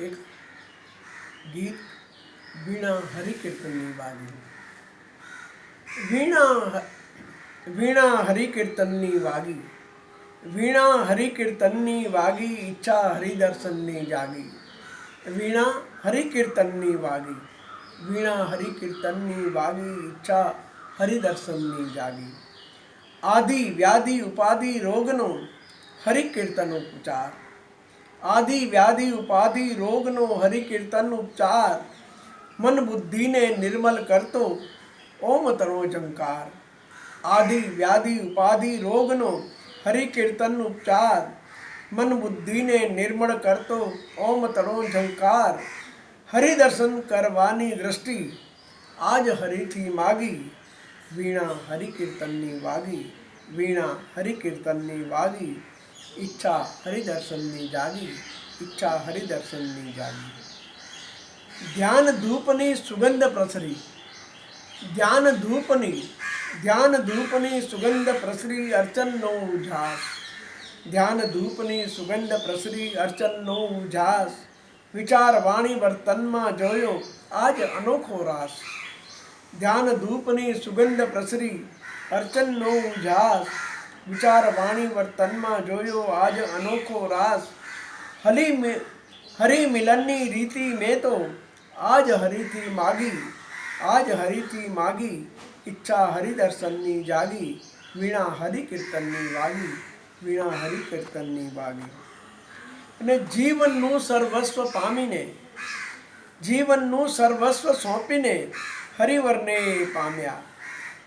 एक गीत वीणा हरि कीर्तन नी वागी वीणा वीणा हरि कीर्तन नी वागी। वीणा हरि कीर्तन नी वागी, इच्छा हरि दर्शन नी जागी। वीणा हरि कीर्तन नी वागी। वीणा हरि कीर्तन नी वागी, इच्छा हरि दर्शन नी जागी। आदि, व्याधि, उपाधि, रोगनो हरि कीर्तन उपचार आदि व्याधि उपाधि रोग नो हरि कीर्तन उपचार। मन बुद्धि ने निर्मल कर तो ओम तरो जंकार। आदि व्याधि उपाधि रोग नो हरि कीर्तन उपचार। मन बुद्धि ने निर्मल कर तो ओम तरो झंकार हरि दर्शन करवानी दृष्टि, आज हरि थी मागी। वीणा हरि कीर्तन नी वागी, वीणा हरि कीर्तन नी वागी। ઈચ્છા હરિદર્શનની જાગી ઈચ્છા હરિદર્શનની જાગી ધ્યાન ધૂપની સુગંધ પ્રસરી ધ્યાન ધૂપની ધ્યાન ધૂપની સુગંધ પ્રસરી અર્ચનનો ઉજાસ ધ્યાન ધૂપની સુગંધ પ્રસરી અર્ચનનો ઉજાસ વિચાર વાણી વર્તનમાં જોયો આજ અનોખો રાસ ધ્યાન ધૂપની સુગંધ પ્રસરી અર્ચનનો ઉજાસ વિચાર વાણી વર્તનમાં જોયો આજ અનોખો રાસ હલી હરી મિલનની રીતિ મેં તો આજ હરિથી માગી આજ હરિથી માગી ઈચ્છા હરિદર્શનની જાગી વીણા હરિકીર્તનની વાગી વીણા હરિકીર્તનની વાગી અને જીવનનું સર્વસ્વ પામીને જીવનનું સર્વસ્વ સોંપીને હરિવરને પામ્યા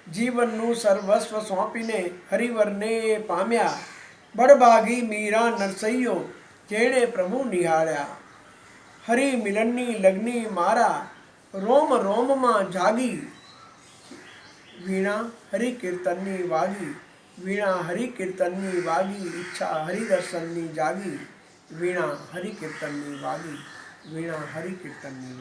જીવનનું સર્વસ્વ સોંપીને હરિવરને પામ્યા બળભાગી મીરા નરસૈયો જેણે પ્રભુ નિહાળ્યા હરિ મિલનની લગ્ની મારા રોમ રોમમાં જાગી વીણા હરિ કીર્તનની વાગી વીણા હરિ કીર્તનની વાગી ઈચ્છા હરિદર્શનની જાગી વીણા હરિ કીર્તનની વાગી વીણા હરિ કીર્તનની વાગી